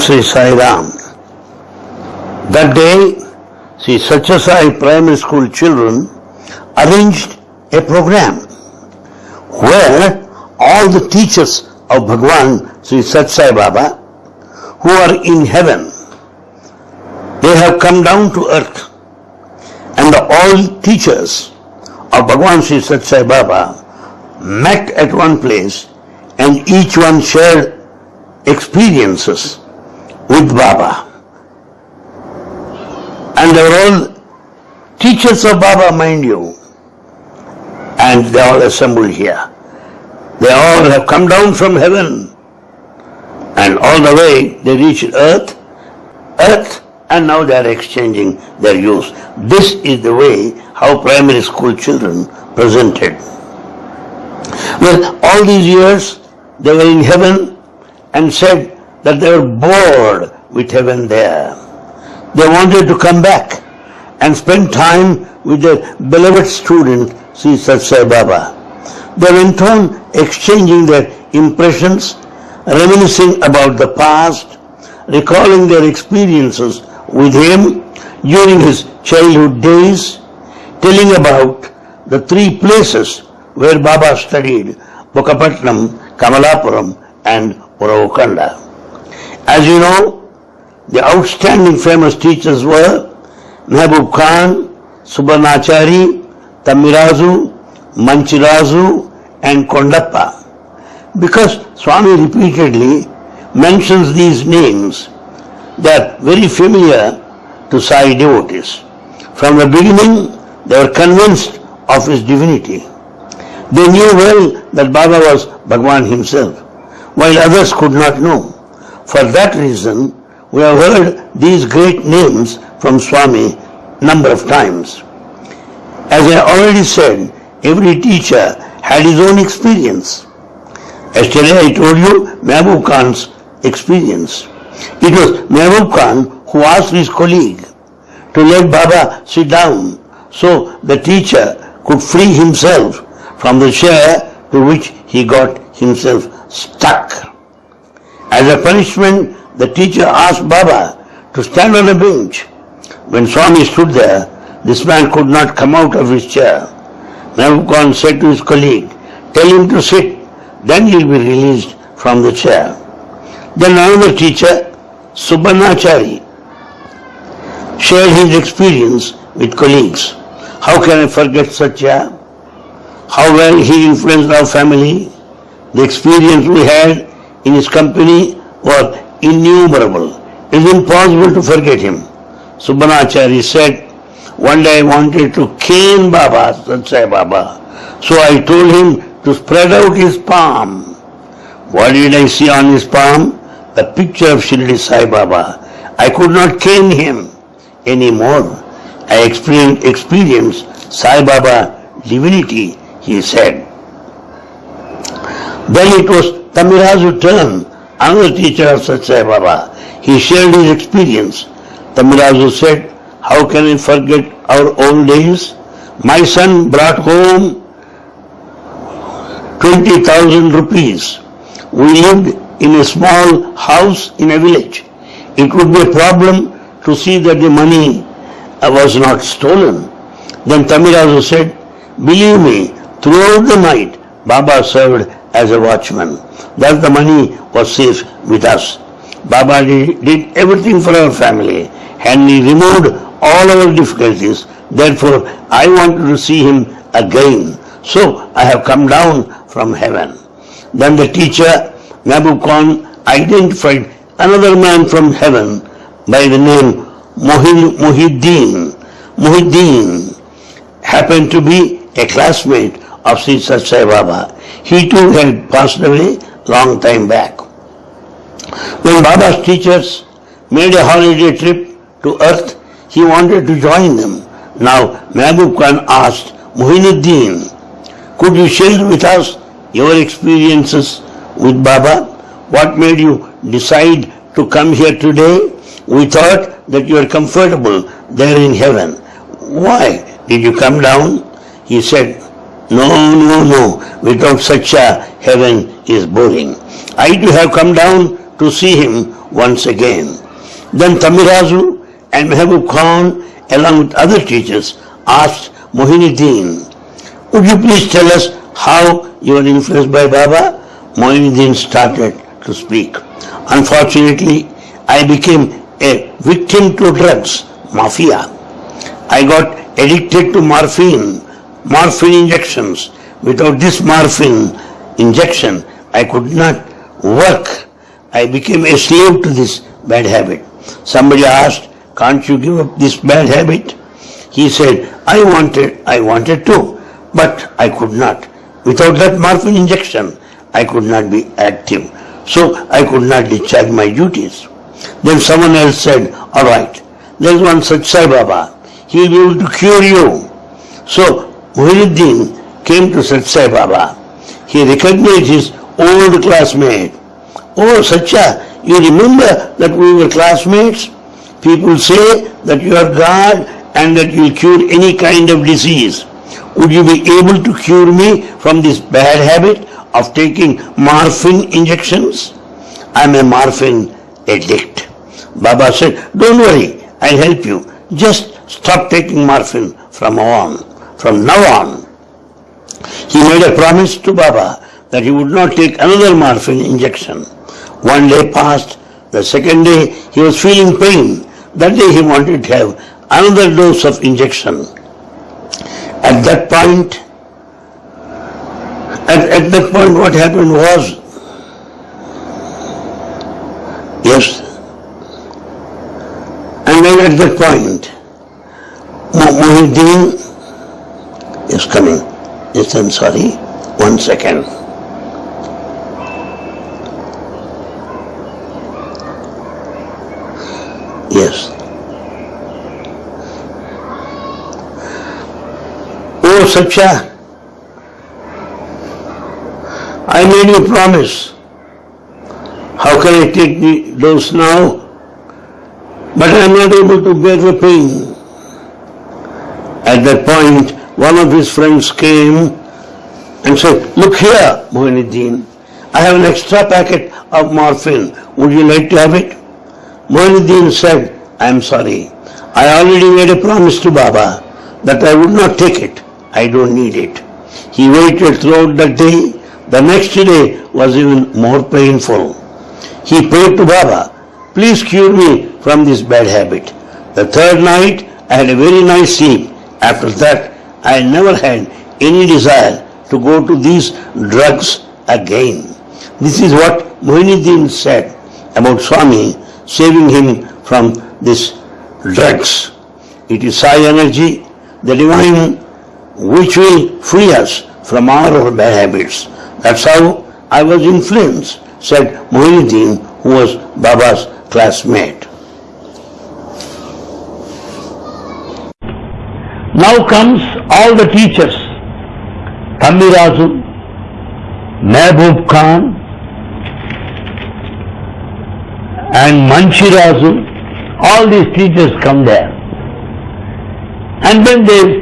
Sri Sai Ram. That day, Sri Satyasai Primary School children arranged a program where all the teachers of Bhagwan Sri Sat Sai Baba who are in heaven, they have come down to earth and all teachers of Bhagwan Sri Sat Sai Baba met at one place and each one shared experiences with Baba. And they were all teachers of Baba, mind you. And they all assembled here. They all have come down from heaven. And all the way they reached earth, earth, and now they are exchanging their use. This is the way how primary school children presented. Well, all these years they were in heaven and said that they were bored with heaven there. They wanted to come back and spend time with their beloved student, Sri Sat Sai Baba. They went on exchanging their impressions, reminiscing about the past, recalling their experiences with him during his childhood days, telling about the three places where Baba studied, Bukkapatnam, Kamalapuram and Uravakonda. As you know, the outstanding famous teachers were Mehboob Khan, Subarnachari, Tamirazu, Manchirazu and Kondappa. Because Swami repeatedly mentions these names, they are very familiar to Sai devotees. From the beginning, they were convinced of his divinity. They knew well that Baba was Bhagwan himself, while others could not know. For that reason, we have heard these great names from Swami number of times. As I already said, every teacher had his own experience. Yesterday I told you Mehboob Khan's experience. It was Mehboob Khan who asked his colleague to let Baba sit down so the teacher could free himself from the chair to which he got himself stuck. As a punishment, the teacher asked Baba to stand on a bench. When Swami stood there, this man could not come out of his chair. Mehboob said to his colleague, tell him to sit, then he will be released from the chair. Then another teacher, Subarnachari, shared his experience with colleagues. How can I forget Satya? How well he influenced our family. The experience we had in his company were innumerable. It is impossible to forget him. Subbanachari said, one day I wanted to cane Baba, Satsai Baba. So I told him to spread out his palm. What did I see on his palm? The picture of Shirdi Sai Baba. I could not cane him anymore. I experienced, experienced Sai Baba divinity, he said. Then it was Tamirazu's turn, another teacher of Satsai Baba. He shared his experience. Tamirazu said, how can I forget our old days? My son brought home 20,000 rupees. We lived in a small house in a village. It would be a problem to see that the money was not stolen. Then Tamirazu said, believe me, throughout the night, Baba served as a watchman. Thus the money was safe with us. Baba did everything for our family and he removed all our difficulties. Therefore, I wanted to see him again. So I have come down from heaven. Then the teacher, Khan, identified another man from heaven by the name Muhyiddin. Muhyiddin happened to be a classmate of Sri Baba. He too had passed away long time back. When Baba's teachers made a holiday trip to earth, he wanted to join them. Now Mehboob Khan asked Muhyiddin, could you share with us your experiences with Baba? What made you decide to come here today? We thought that you are comfortable there in heaven. Why did you come down? He said, no, no, no. Without such a heaven is boring. I too have come down to see him once again. Then Tamirazu and Mehboob Khan, along with other teachers, asked Mohinuddin, Would you please tell us how you were influenced by Baba? Mohinuddin started to speak. Unfortunately, I became a victim to drugs, mafia. I got addicted to morphine, morphine injections. Without this morphine injection, I could not work. I became a slave to this bad habit. Somebody asked, can't you give up this bad habit? He said, I wanted, I wanted to, but I could not. Without that morphine injection, I could not be active. So I could not discharge my duties. Then someone else said, all right, there is one such Sai Baba. He will be able to cure you. So Muhyiddin came to Sat Sai Baba. He recognized his old classmate. Oh, Satya, you remember that we were classmates? People say that you are God and that you will cure any kind of disease. Would you be able to cure me from this bad habit of taking morphine injections? I am a morphine addict. Baba said, don't worry, I'll help you. Just stop taking morphine from now on, from now on. He made a promise to Baba that he would not take another morphine injection. One day passed, the second day he was feeling pain. That day he wanted to have another dose of injection. At that point, at, at that point what happened was, yes, and then at that point, Muhyiddin is coming. Yes, I'm sorry, one second. Yes. Oh, Satya, I made you promise. How can I take the dose now? But I am not able to bear the pain. At that point, one of his friends came and said, Look here, Mohinuddin, I have an extra packet of morphine. Would you like to have it? Mohinuddin said, I am sorry. I already made a promise to Baba that I would not take it. I don't need it. He waited throughout the day. The next day was even more painful. He prayed to Baba, please cure me from this bad habit. The third night, I had a very nice sleep. After that, I never had any desire to go to these drugs again. This is what Mohinuddin said about Swami saving him from these drugs. It is Sai energy, the divine, which will free us from our bad habits. That's how I was influenced, said Mohinuddin, who was Baba's classmate. Now comes all the teachers. Thamirazu, Mehboob Khan, and Manchirazu, all these teachers come there. And then they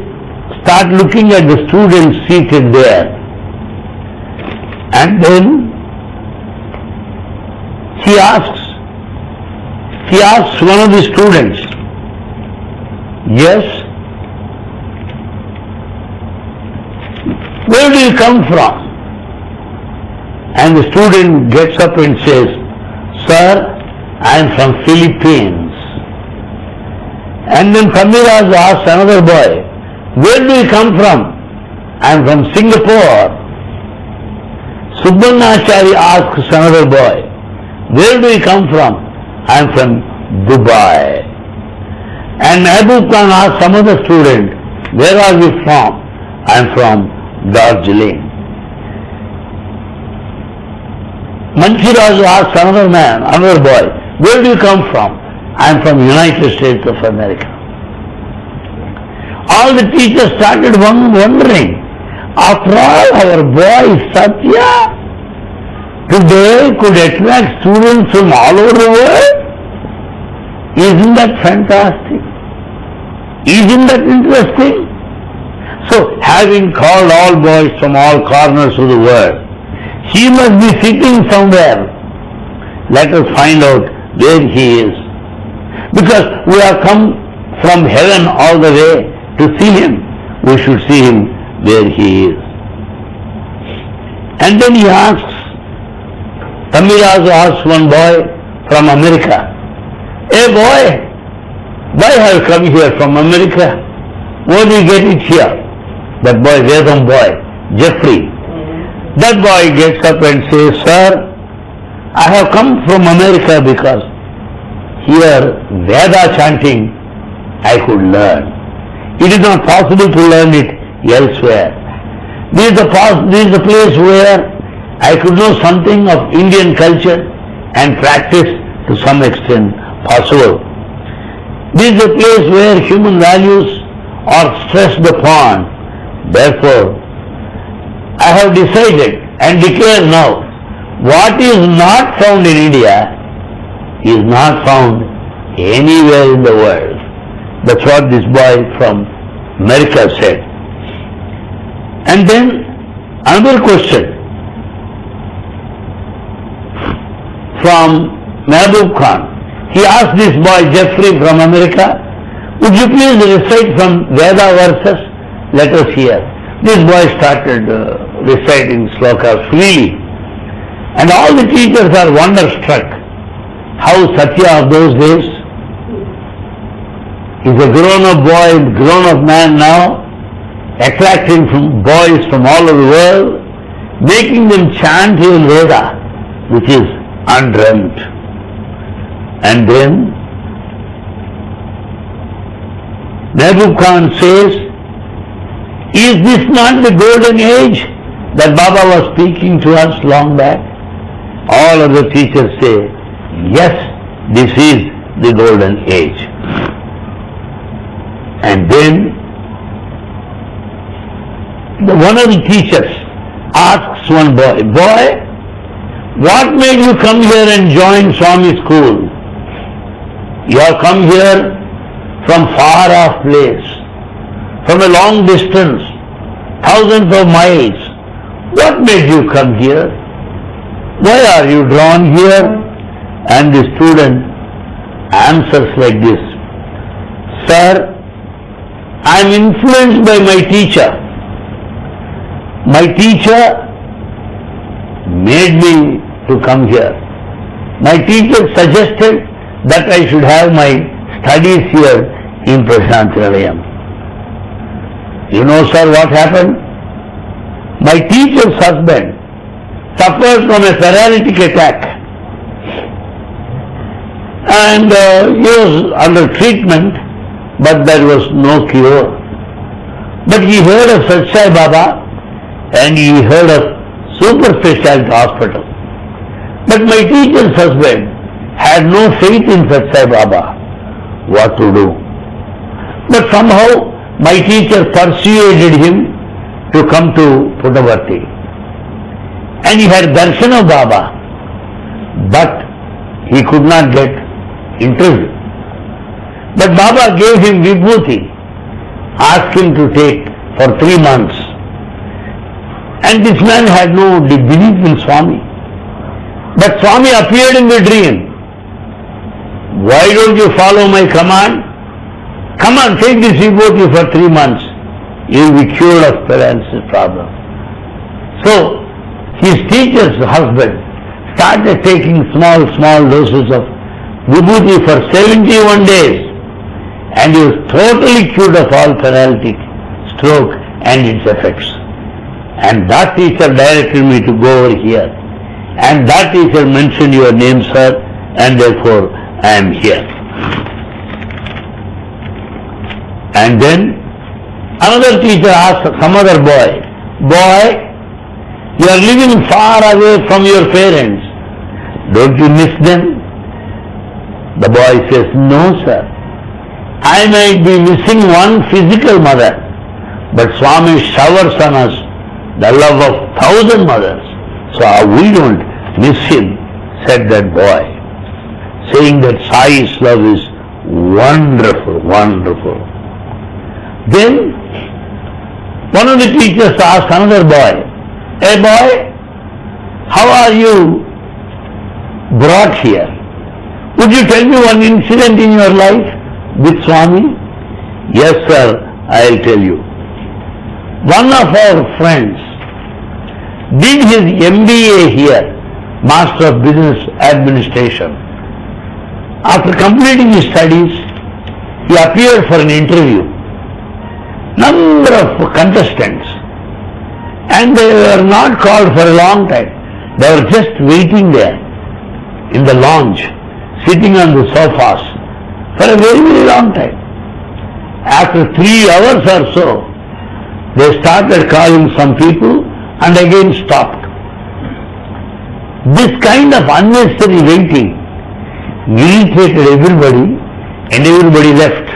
start looking at the students seated there. And then she asks, she asks one of the students, yes, where do you come from? And the student gets up and says, sir, I am from Philippines. And then Kamiraj asks another boy, where do you come from? I am from Singapore. Subbannachari asks another boy, where do you come from? I am from Dubai. And Abu Khan asks some other student, where are you from? I am from Darjeeling. Manchiraj asks another man, another boy, where do you come from? I am from United States of America. All the teachers started wondering, after all our boy Satya today could attract students from all over the world? Isn't that fantastic? Isn't that interesting? So having called all boys from all corners of the world, he must be sitting somewhere let us find out where he is. Because we have come from heaven all the way to see him. We should see him where he is. And then he asks, Tamiraj asks one boy from America, Hey boy, why have you come here from America? What do you get it here? That boy, Vedam boy, Jeffrey. That boy gets up and says, Sir, I have come from America because here Veda chanting I could learn. It is not possible to learn it elsewhere. This is the, this is the place where I could know something of Indian culture and practice to some extent possible. This is a place where human values are stressed upon. Therefore, I have decided and declare now, what is not found in India is not found anywhere in the world. That's what this boy from America said. And then another question from Mehboob Khan. He asked this boy Jeffrey from America, would you please recite from Veda verses? Let us hear. This boy started uh, reciting slokas freely. And all the teachers are wonderstruck how Satya of those days is a grown-up boy, grown-up man now, attracting from boys from all over the world, making them chant in Veda, which is undreamt. And then Mehboob Khan says, is this not the golden age that Baba was speaking to us long back? All of the teachers say, yes, this is the golden age. And then the, one of the teachers asks one boy, boy, what made you come here and join Swami school? You have come here from far off place, from a long distance, thousands of miles. What made you come here? Why are you drawn here? And the student answers like this, Sir, I am influenced by my teacher. My teacher made me to come here. My teacher suggested that I should have my studies here in. You know, sir, what happened? My teacher's husband suffered from a paralytic attack and uh, he was under treatment but there was no cure. But he heard of Satsai Baba and he heard of super specialty hospital. But my teacher's husband had no faith in Satsai Baba, what to do? But somehow my teacher persuaded him to come to Puttaparthi. And he had darshan of Baba, but he could not get interview. But Baba gave him vibhuti, asked him to take for three months. And this man had no belief in Swami. But Swami appeared in the dream why don't you follow my command? Come on, take this vibhuti for three months. You will be cured of paralysis problem. So, his teacher's husband started taking small, small doses of vibhuti for 71 days and he was totally cured of all paralytic stroke and its effects. And that teacher directed me to go over here. And that teacher mentioned your name, sir, and therefore I am here. And then another teacher asked some other boy, boy, you are living far away from your parents. Don't you miss them? The boy says, no sir. I might be missing one physical mother, but Swami showers on us the love of thousand mothers. So we don't miss him, said that boy saying that Sai's love is wonderful, wonderful. Then one of the teachers asked another boy, Hey boy, how are you brought here. Would you tell me one incident in your life with Swami? Yes, sir, I'll tell you. One of our friends did his MBA here, Master of Business Administration. After completing his studies, he appeared for an interview. Number of contestants and they were not called for a long time. They were just waiting there in the lounge, sitting on the sofas for a very, very long time. After three hours or so, they started calling some people and again stopped. This kind of unnecessary waiting irritated everybody and everybody left.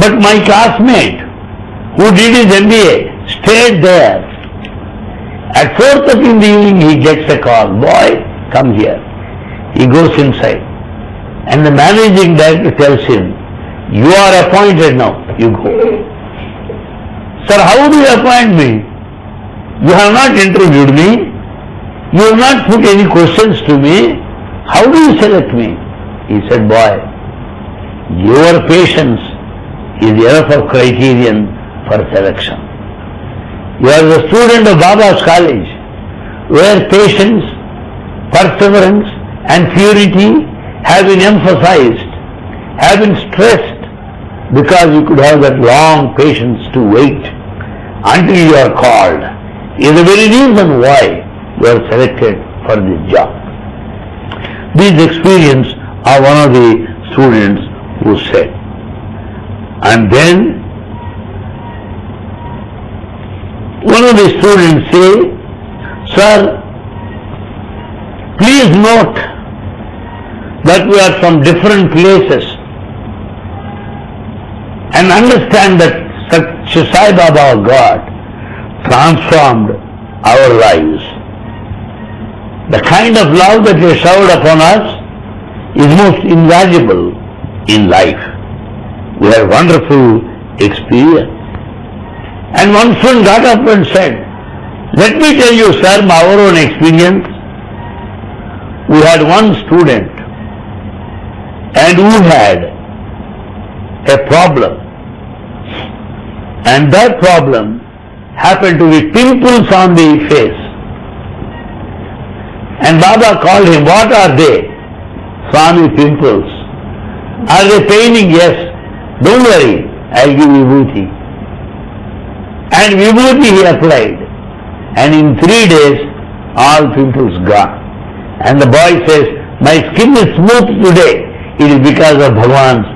But my classmate who did his MBA stayed there. At 4.30 in the evening he gets a call, boy, come here. He goes inside and the managing director tells him, you are appointed now, you go. Sir, how do you appoint me? You have not interviewed me. You have not put any questions to me. How do you select me? He said, boy, your patience is enough of criterion for selection. You are the student of Baba's college, where patience, perseverance and purity have been emphasized, have been stressed, because you could have that long patience to wait until you are called is the very reason why you are selected for this job. This experience of one of the students who said. And then one of the students say, Sir, please note that we are from different places and understand that Sai Baba God transformed our lives. The kind of love that he showered upon us is most invaluable in life. We had wonderful experience. And one friend got up and said, let me tell you, sir, my our own experience. We had one student and who had a problem. And that problem happened to be pimples on the face. And Baba called him, what are they? Swami pimples. Are they paining? Yes. Don't worry, I'll give booty. And vibhuti he applied. And in three days, all pimples gone. And the boy says, my skin is smooth today. It is because of Bhagavan's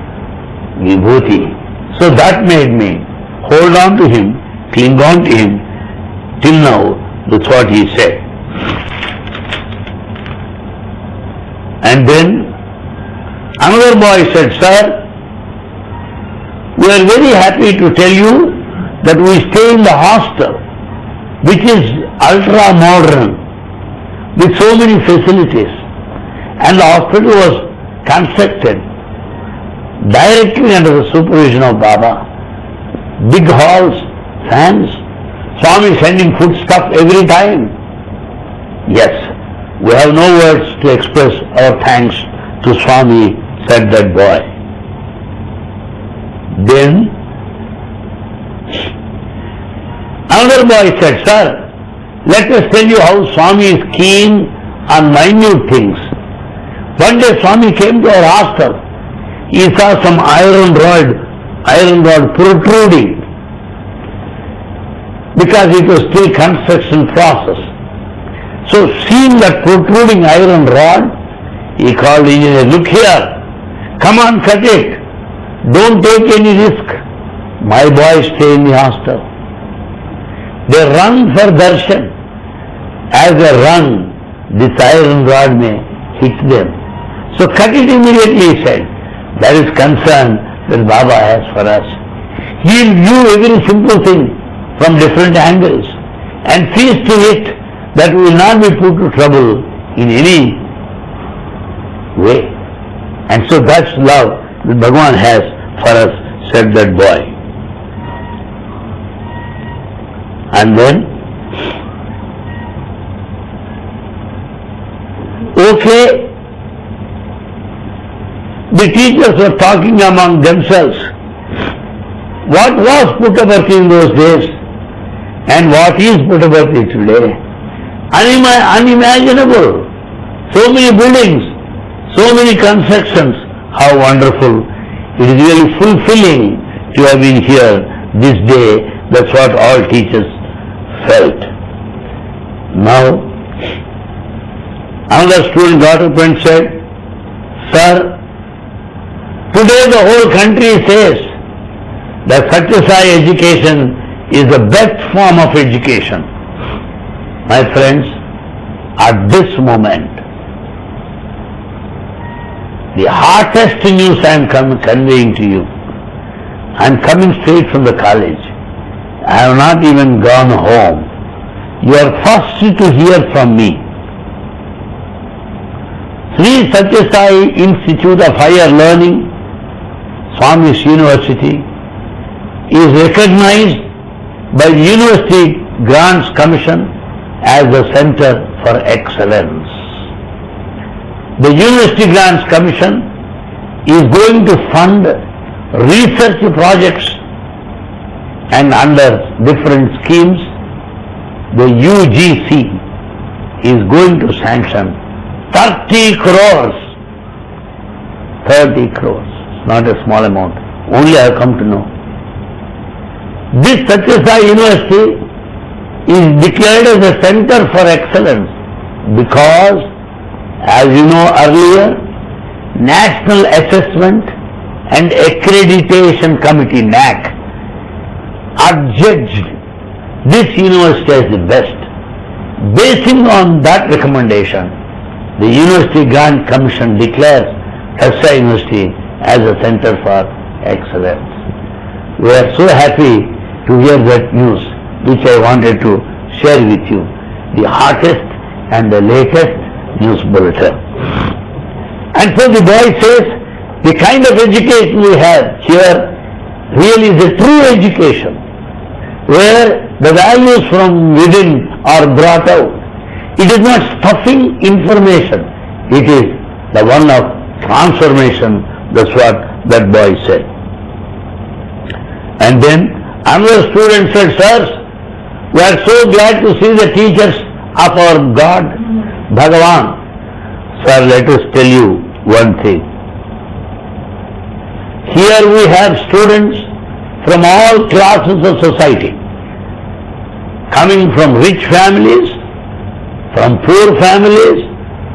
vibhuti. So that made me hold on to him, cling on to him. Till now, that's what he said. And then another boy said, Sir, we are very happy to tell you that we stay in the hostel, which is ultra modern, with so many facilities. And the hospital was constructed directly under the supervision of Baba. Big halls, fans, Swami sending food stuff every time. Yes, we have no words to express our thanks to Swami, said that boy. Then Another boy said, Sir, let us tell you how Swami is keen on minute things. One day Swami came to our hostel. He saw some iron rod, iron rod protruding because it was still construction process. So seeing that protruding iron rod, he called engineer, look here, come on cut it. Don't take any risk. My boys stay in the hostel. They run for darshan. As they run, this iron rod may hit them. So cut it immediately, he said. That is concern that Baba has for us. He will view every simple thing from different angles and sees to it that we will not be put to trouble in any way. And so that's love that Bhagavan has for us, said that boy. And then Okay, the teachers were talking among themselves. What was Puttaparthi in those days and what is Puttaparthi today? Unima- unimaginable. So many buildings, so many constructions. How wonderful. It is really fulfilling to have been here this day. That's what all teachers felt. Now, another student got up and said, Sir, Today the whole country says that Satyasai education is the best form of education. My friends, at this moment, the hottest news I am conveying to you, I am coming straight from the college. I have not even gone home. You are first to hear from me. Sri Satyasai Institute of Higher Learning Swami's University is recognized by the University Grants Commission as a center for excellence. The University Grants Commission is going to fund research projects and under different schemes the UGC is going to sanction 30 crores 30 crores not a small amount. Only I have come to know. This Satyasai University is declared as a center for excellence because, as you know earlier, National Assessment and Accreditation Committee, NAAC, adjudged this university as the best. Basing on that recommendation, the University Grant Commission declares Satyasai University as a center for excellence. We are so happy to hear that news which I wanted to share with you, the hottest and the latest news bulletin. And so the boy says, the kind of education we have here really is a true education, where the values from within are brought out. It is not stuffing information, it is the one of transformation that's what that boy said. And then another student said, Sirs, we are so glad to see the teachers of our God, Bhagavan. Sir, let us tell you one thing. Here we have students from all classes of society, coming from rich families, from poor families,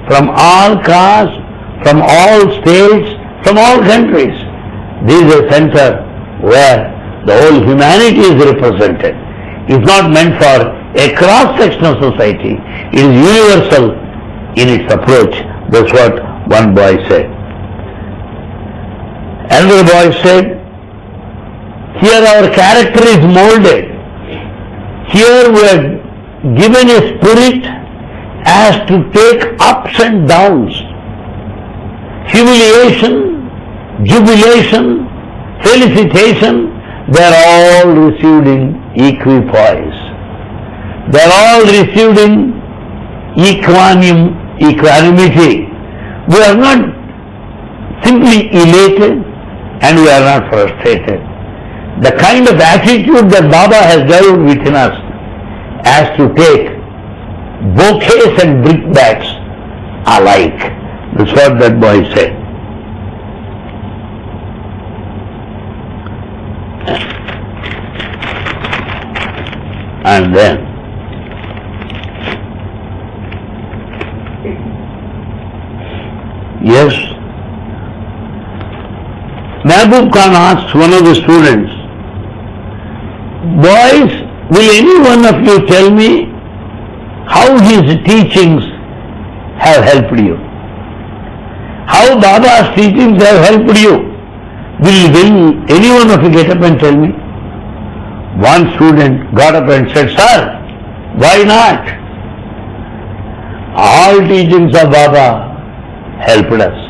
from all castes, from all states, from all countries. This is a center where the whole humanity is represented. It's not meant for a cross-section of society. is universal in its approach. That's what one boy said. Another boy said, here our character is molded. Here we are given a spirit as to take ups and downs, humiliation, jubilation, felicitation, they are all received in equipoise. They are all received in equanim, equanimity. We are not simply elated and we are not frustrated. The kind of attitude that Baba has developed within us as to take bouquets and brickbats alike. That's what that boy said. and then yes Mehboob Khan asked one of the students boys will any one of you tell me how his teachings have helped you how Baba's teachings have helped you will, will any one of you get up and tell me one student got up and said, Sir, why not? All teachings of Baba helped us.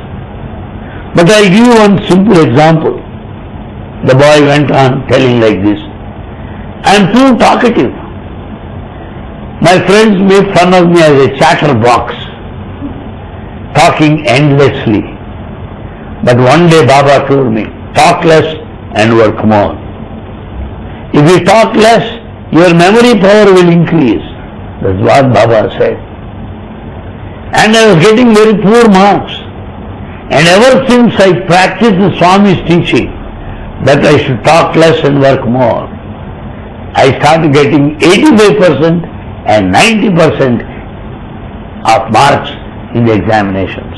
But I'll give you one simple example. The boy went on telling like this. I am too talkative. My friends made fun of me as a chatterbox. talking endlessly. But one day Baba told me, talk less and work more. If you talk less, your memory power will increase. That's what Baba said. And I was getting very poor marks. And ever since I practiced the Swami's teaching that I should talk less and work more, I started getting 85% and 90% of marks in the examinations.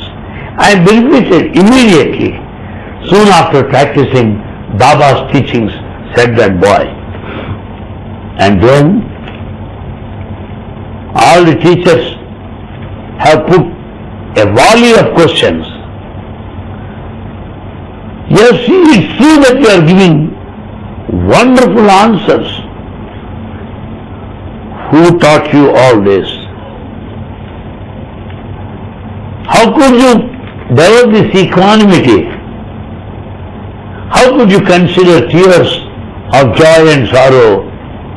I benefited immediately. Soon after practicing Baba's teachings, said that boy. And then all the teachers have put a volley of questions. Yes, it's true that you are giving wonderful answers. Who taught you all this? How could you develop this equanimity? How could you consider tears of joy and sorrow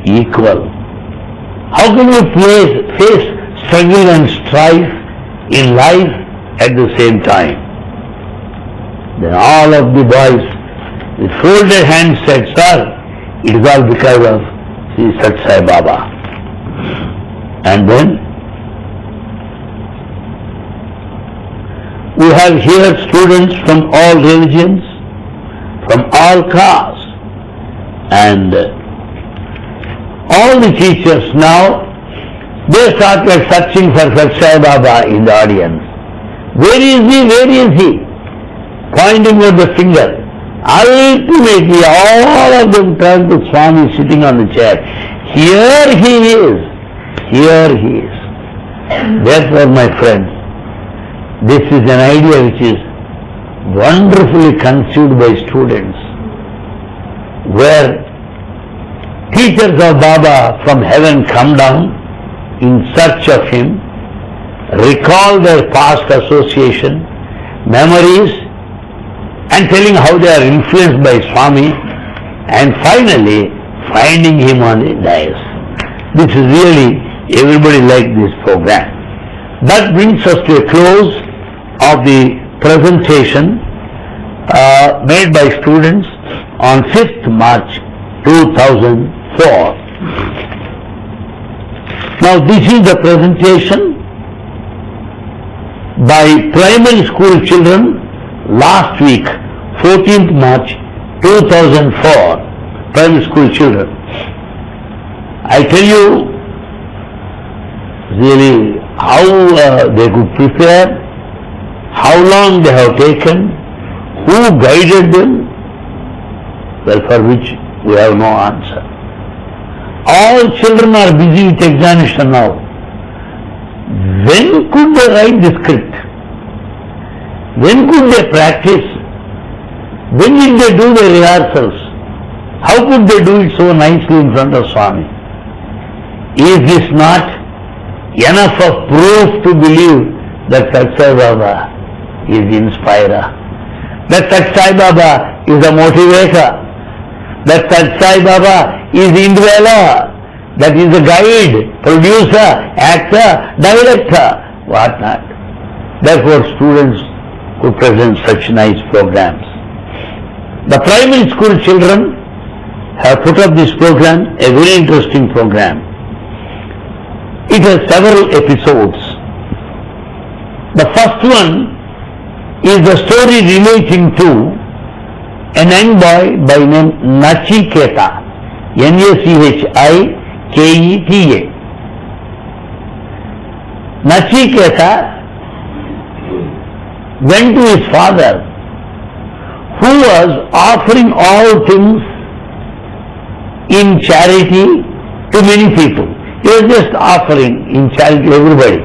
equal? How can you face struggle and strife in life at the same time? Then all of the boys with folded hands said, Sir, it is all because of Sri Sat Sai Baba. And then we have here students from all religions, from all castes, and all the teachers now, they started searching for Sat Sai Baba in the audience. Where is he? Where is he? Pointing with the finger. Ultimately, all of them turned to Swami sitting on the chair. Here he is. Here he is. Therefore, my friends, this is an idea which is wonderfully conceived by students, where teachers of Baba from heaven come down in search of him, recall their past association, memories, and telling how they are influenced by Swami, and finally finding him on the dais. This is really, everybody like this program. That brings us to a close of the presentation uh, made by students on 5th March 2004. Now this is the presentation by primary school children last week, 14th March 2004, primary school children. I tell you really how uh, they could prepare, how long they have taken, who guided them, well for which we have no answer. All children are busy with examination now. When could they write the script? When could they practice? When did they do their rehearsals? How could they do it so nicely in front of Swami? Is this not enough of proof to believe that Sat Sai Baba is inspirer? That Sat Sai Baba is a motivator? That Sat Sai Baba is indweller? That is a guide, producer, actor, director, what not. Therefore students could present such nice programs. The primary school children have put up this program, a very interesting program. It has several episodes. The first one is the story relating to a young boy by name Nachiketa, N-A-C-H-I-K-E-T-A. Nachiketa went to his father who was offering all things in charity to many people. He was just offering in charity to everybody.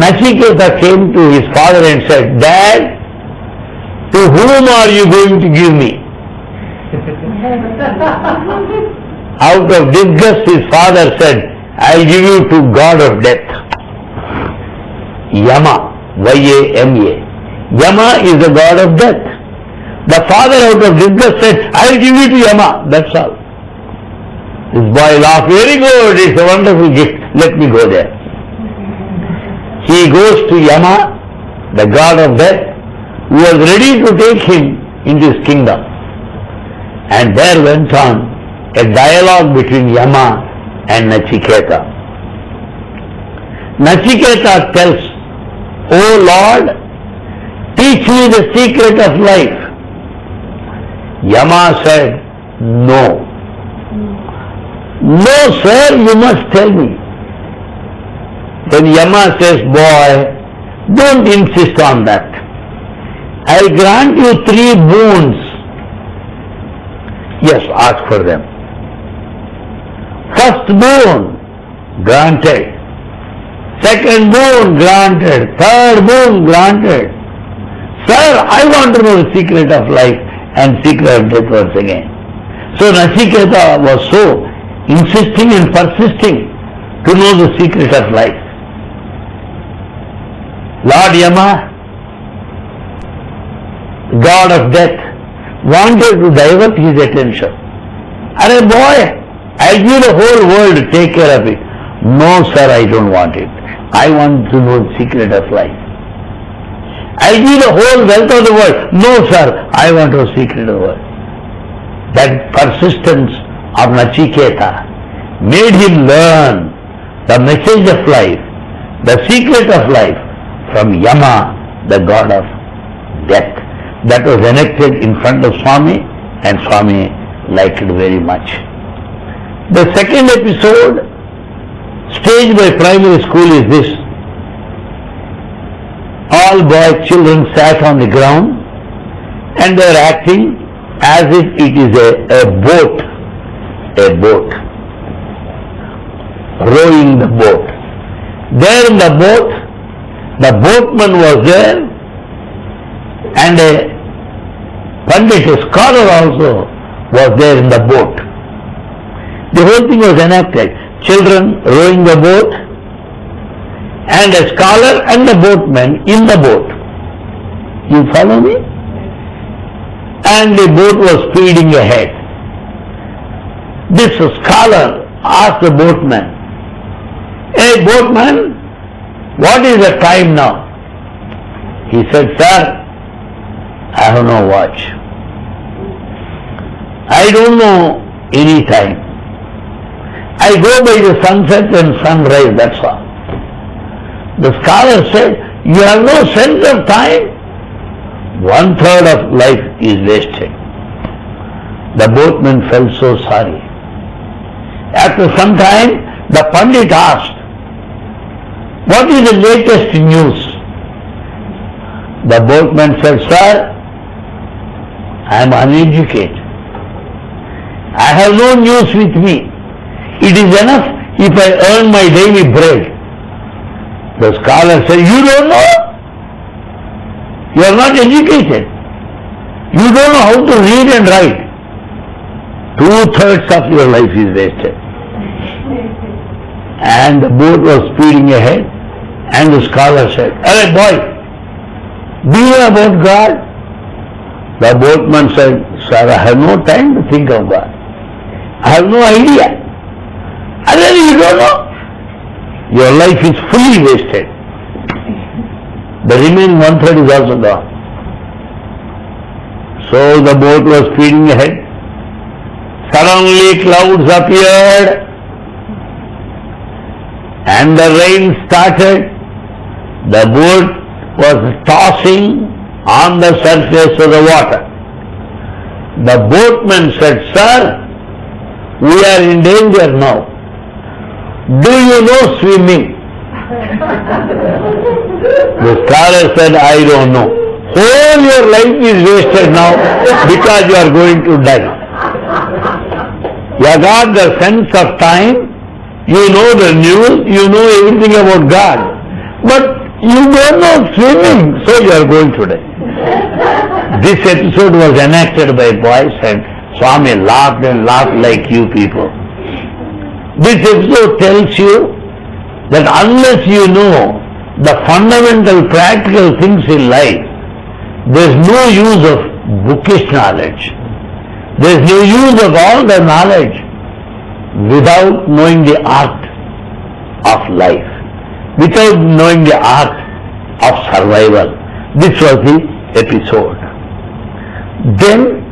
Nachiketa came to his father and said, Dad, to whom are you going to give me? Out of disgust his father said, I'll give you to God of death. Yama, Y-A-M-A. Yama is the god of death. The father out of disgust said, I'll give you to Yama. That's all. This boy laughed, very good, it's a wonderful gift. Let me go there. He goes to Yama the god of death, who was ready to take him into his kingdom. And there went on a dialogue between Yama and Nachiketa. Nachiketa tells, O Lord, teach me the secret of life. Yama said, No. No, sir, you must tell me. Then Yama says, Boy, don't insist on that. I'll grant you three boons. Yes, ask for them. First boon, granted. Second boon, granted. Third boon, granted. Sir, I want to know the secret of life and secret of death once again. So Nachiketa was so insisting and persisting to know the secret of life. Lord Yama, God of death, wanted to divert his attention. Are boy, I'll give the whole world take care of it. No, sir, I don't want it. I want to know the secret of life. I'll give the whole wealth of the world. No, sir, I want to secret of the world. That persistence of Nachiketa made him learn the message of life, the secret of life from Yama, the god of death. That was enacted in front of Swami and Swami liked it very much. The second episode staged by primary school is this. All boy children sat on the ground and they are acting as if it is a, a boat, a boat, rowing the boat. There in the boat, the boatman was there and a Pandit, a scholar also was there in the boat. The whole thing was enacted. Children rowing the boat and a scholar and the boatman in the boat. You follow me? And the boat was speeding ahead. This scholar asked the boatman, Hey boatman, what is the time now? He said, Sir, I have no watch. I don't know any time. I go by the sunset and sunrise, that's all. The scholar said, you have no sense of time. One third of life is wasted. The boatman felt so sorry. After some time, the Pandit asked, what is the latest news? The boatman said, Sir, I am uneducated. I have no news with me. It is enough if I earn my daily bread. The scholar said, You don't know? You are not educated. You don't know how to read and write. Two thirds of your life is wasted. And the boat was speeding ahead, and the scholar said, Hey boy, do you know about God? The boatman said, Sir, I have no time to think of God. I have no idea. And then you don't know. Your life is fully wasted. The remaining one third is also gone. So the boat was speeding ahead. Suddenly clouds appeared and the rain started. The boat was tossing on the surface of the water. The boatman said, Sir, we are in danger now. Do you know swimming? the scholar said, I don't know. Whole your life is wasted now because you are going to die. You got the sense of time, you know the news, you know everything about God. But you don't know swimming, so you are going to die. This episode was enacted by boys and Swami laughed and laughed like you people. This episode tells you that unless you know the fundamental practical things in life, there is no use of bookish knowledge. There is no use of all the knowledge without knowing the art of life, without knowing the art of survival. This was the episode. Then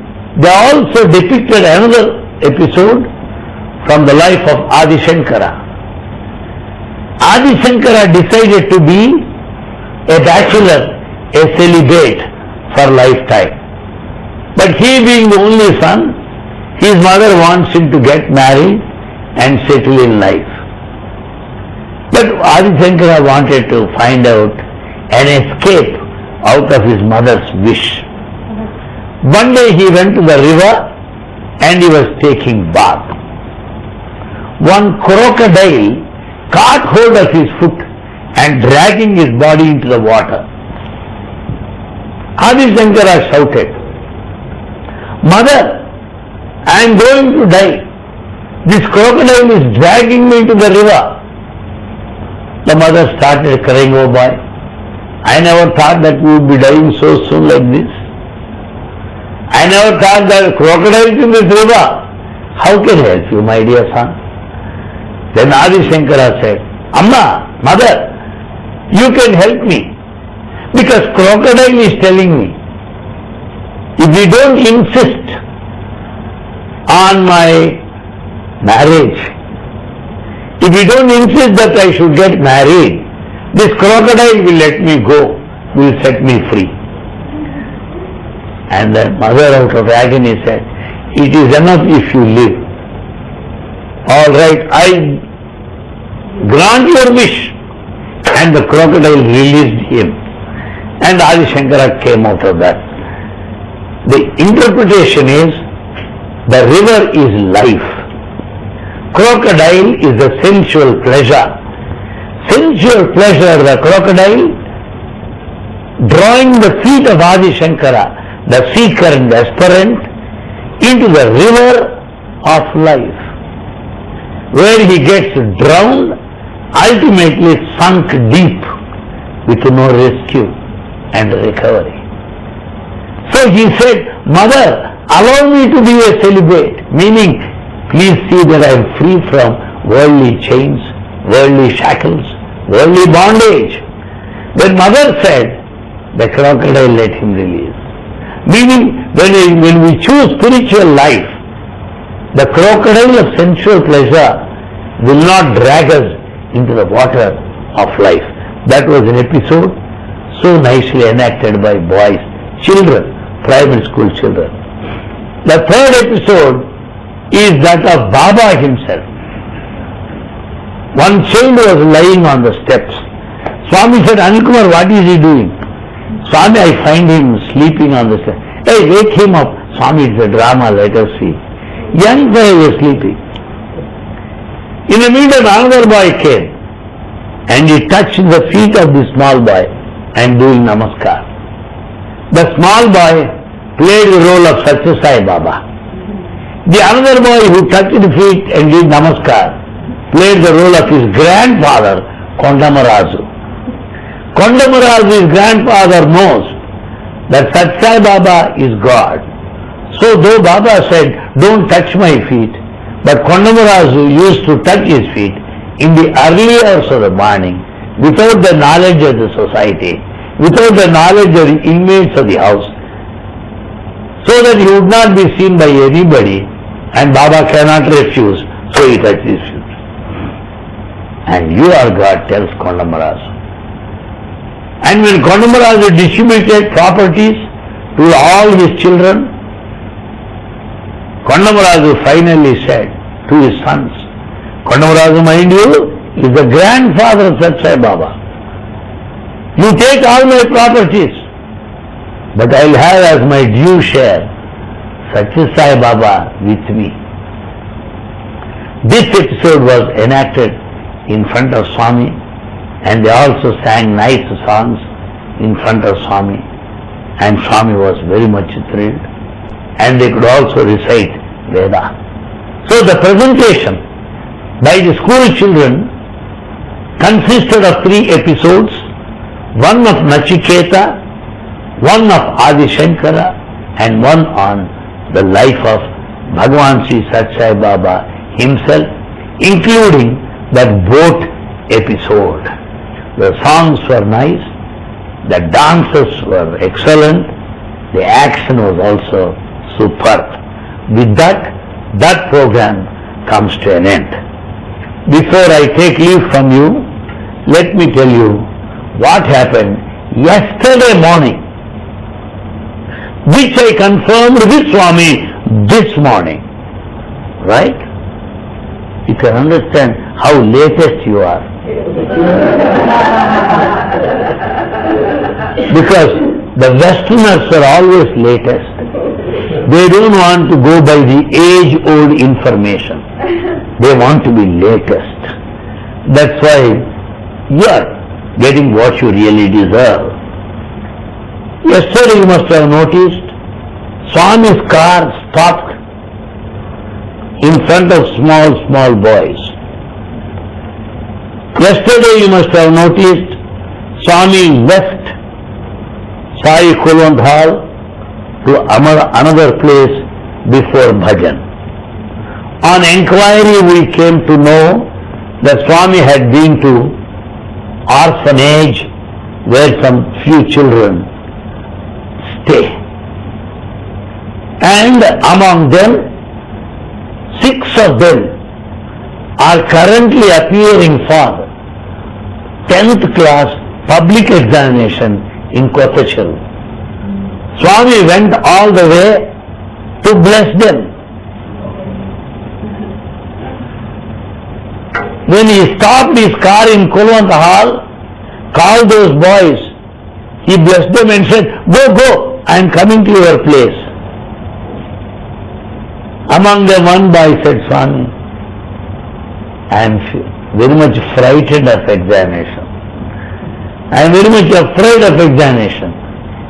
they also depicted another episode from the life of Adi Shankara. Adi Shankara decided to be a bachelor, a celibate for lifetime. But he being the only son, his mother wants him to get married and settle in life. But Adi Shankara wanted to find out an escape out of his mother's wish. One day he went to the river and he was taking bath. One crocodile caught hold of his foot and dragging his body into the water. Adi Shankara shouted, Mother, I am going to die. This crocodile is dragging me into the river. The mother started crying, oh boy, I never thought that we would be dying so soon like this. I never thought that crocodiles in this river. How can I help you, my dear son? Then Adi Shankara said, Amma, mother, you can help me. Because crocodile is telling me, if we don't insist on my marriage, if we don't insist that I should get married, this crocodile will let me go, will set me free. And the mother out of agony said, it is enough if you live. All right, I grant your wish. And the crocodile released him. And Adi Shankara came out of that. The interpretation is the river is life. Crocodile is the sensual pleasure. Sensual pleasure, the crocodile, drawing the feet of Adi Shankara, the seeker and the aspirant, into the river of life, where he gets drowned, ultimately sunk deep with no rescue and recovery. So he said, Mother, allow me to be a celibate, meaning please see that I am free from worldly chains, worldly shackles, worldly bondage. When mother said, the crocodile let him release. Meaning, when when we choose spiritual life, the crocodile of sensual pleasure will not drag us into the water of life. That was an episode so nicely enacted by boys, children, primary school children. The third episode is that of Baba himself. One child was lying on the steps. Swami said, Anilkumar, what is he doing? Swami, I find him sleeping on the steps. Hey, wake him up. Swami, it's a drama, let us see. Young boy was sleeping. In the meantime, another boy came and he touched the feet of the small boy and doing namaskar. The small boy played the role of Satya Sai Baba. The another boy who touched the feet and did namaskar played the role of his grandfather, Kondama Raju. Kondamarazu's grandfather knows that Satya Sai Baba is God. So though Baba said, don't touch my feet, but Kondama Raju used to touch his feet in the early hours of the morning without the knowledge of the society, without the knowledge of the inmates of the house, so that he would not be seen by anybody and Baba cannot refuse, so he touched his feet. And you are God, tells Kondama Raju. And when Kondama Raju distributed properties to all his children, Kondama Raju finally said to his sons, Kondama Raju, mind you, is the grandfather of Satya Sai Baba. You take all my properties, but I'll have as my due share Satya Sai Baba with me. This episode was enacted in front of Swami and they also sang nice songs in front of Swami and Swami was very much thrilled and they could also recite Veda. So the presentation by the school children consisted of three episodes, one of Nachiketa, one of Adi Shankara and one on the life of Bhagavan Sri Satya Sai Baba himself, including that boat episode. The songs were nice, The dances were excellent. The action was also superb. With that, that program comes to an end. Before I take leave from you, let me tell you what happened yesterday morning, which I confirmed with Swami this morning. Right? You can understand how latest you are. because the Westerners are always latest. They don't want to go by the age-old information. They want to be latest. That's why you are getting what you really deserve. Yesterday you must have noticed Swami's car stopped in front of small, small boys. Yesterday you must have noticed Swami left Sai Kulwant Hall to another place before bhajan. On inquiry we came to know that Swami had been to orphanage where some few children stay. And among them, six of them are currently appearing for 10th class public examination in Kottachal. Swami went all the way to bless them. When he stopped his car in Kulwant Hall, called those boys, he blessed them and said, Go, go, I am coming to your place. Among them one boy said, Swami, I am very much frightened of examination. I am very much afraid of examination.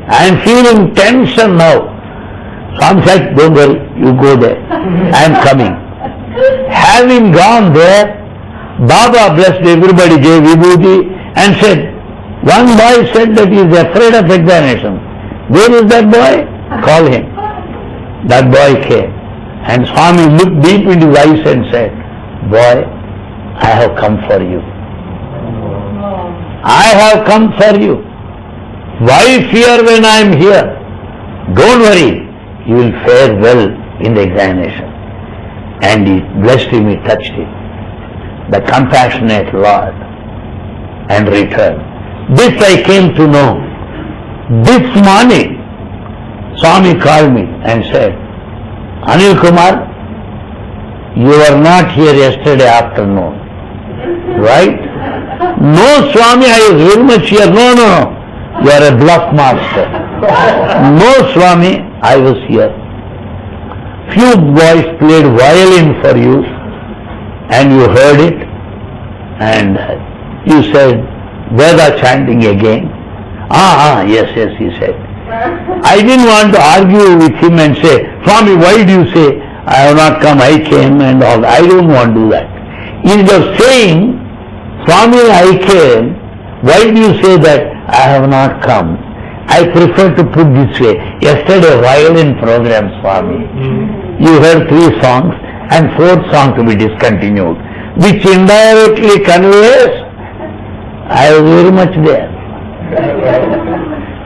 I am feeling tension now. Swami said, don't worry, you go there. I am coming. Having gone there, Baba blessed everybody, gave vibhuti and said, one boy said that he is afraid of examination. Where is that boy? Call him. That boy came. And Swami looked deep into his eyes and said, Boy, I have come for you. I have come for you. Why fear when I am here? Don't worry, you will fare well in the examination. And he blessed him, he touched him. The compassionate Lord and returned. This I came to know. This morning, Swami called me and said, Anil Kumar, you were not here yesterday afternoon. Right? No, Swami, I was very much here. No, no, you are a bluff master. No, Swami, I was here. Few boys played violin for you and you heard it and you said, Veda chanting again. Ah, ah, yes, yes, he said. I didn't want to argue with him and say, Swami, why do you say, I have not come, I came and all. I don't want to do that. Instead of saying, Swami, I came, why do you say that I have not come? I prefer to put this way. Yesterday, violin program, Swami. You heard three songs and fourth song to be discontinued, which indirectly conveys I was very much there.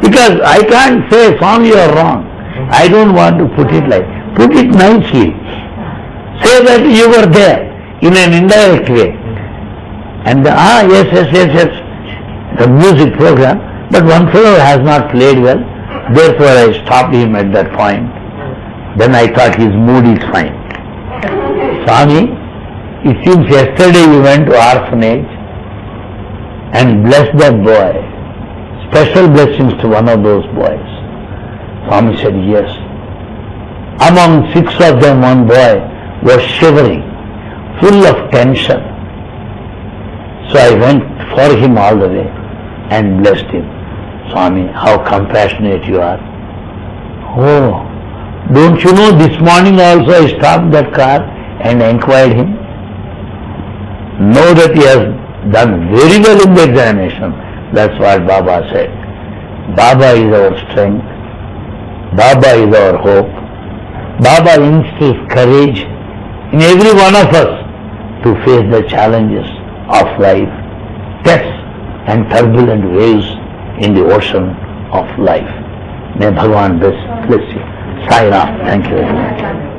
because I can't say, Swami, you are wrong. I don't want to put it like, put it nicely. Say that you were there in an indirect way. And the, ah, yes, yes, yes, yes, the music program, but one fellow has not played well, therefore I stopped him at that point. Then I thought his mood is fine. Swami, it seems yesterday you went to orphanage and blessed that boy. Special blessings to one of those boys. Swami said, yes. Among six of them, one boy was shivering, full of tension. So I went for him all the way and blessed him. Swami, how compassionate you are. Oh, don't you know this morning also I stopped that car and inquired him? Know that he has done very well in the examination. That's what Baba said. Baba is our strength. Baba is our hope. Baba instills courage in every one of us to face the challenges of life, and turbulent waves in the ocean of life. May Bhagavan bless, bless you. Sai Ram. Thank you very much.